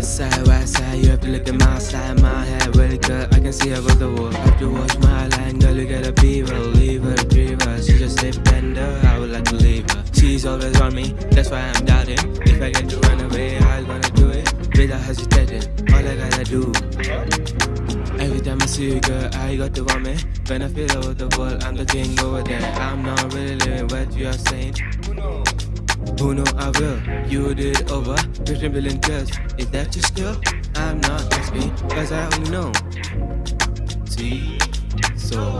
West side, west side, you have to look at my side. My head really good, I can see above the wall. Have to watch my line, girl, you gotta be her, leave her, drive her. She just a bender, I would like to leave her. She's always on me, that's why I'm doubting. If I get to run away, I'm gonna do it without hesitating. All I gotta do. Every time I see you, girl, I got to want me. When I feel over the world, I'm the king over there. I'm not really living what you are saying. Who know I will? You did over 15 billion tests. Is that your skill? I'm not asking, cause I only know. See? So.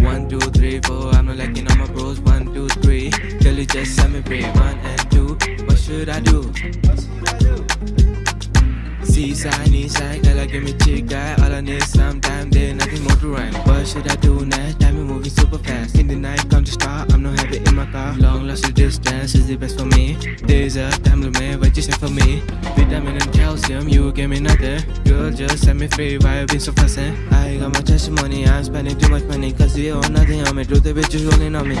One, two, three, four. I'm not liking all my bros. One, two, three. Girl, you just set me free. One and two. What should I do? Seaside, east side, girl, give me chick guy. All I need is some time, there nothing more to run. What should I do next? Time is moving super fast. In. Long lost the distance is the best for me. Days a time limit, what you say for me? Vitamin and calcium, you give me nothing. Girl, just set me free. Why you been so fussing? Eh? I got my testimony, I'm spending too much money. Cause you own nothing on me. Truth, the bitches rolling on me.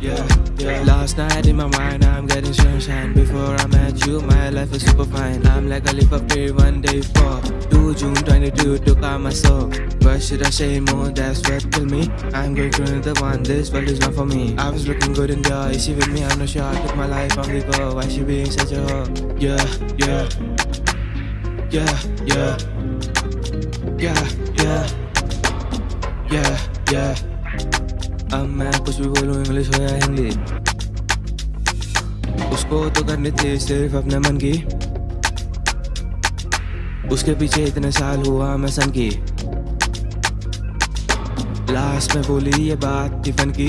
Yeah, yeah. Last night in my mind, I'm getting sunshine. Before I met you, my life was super fine. I'm like a leap of faith one day for 2 June 22 took out my soul. What should I say more? That's what killed me. I'm going through another one. This world is not for me. I was looking good in the eye. She with me? I'm not sure. I took my life on the. Why she being such a hoe? Yeah, yeah, yeah, yeah, yeah, yeah, yeah, yeah. अब मैं कुछ भी बोलूँ English हो या हिंदी उसको तो करनी थी सिर्फ़ अपने मन की उसके पीछे इतने साल हुआ मैं सन की लास्ट में बोली ये बात टिफन की।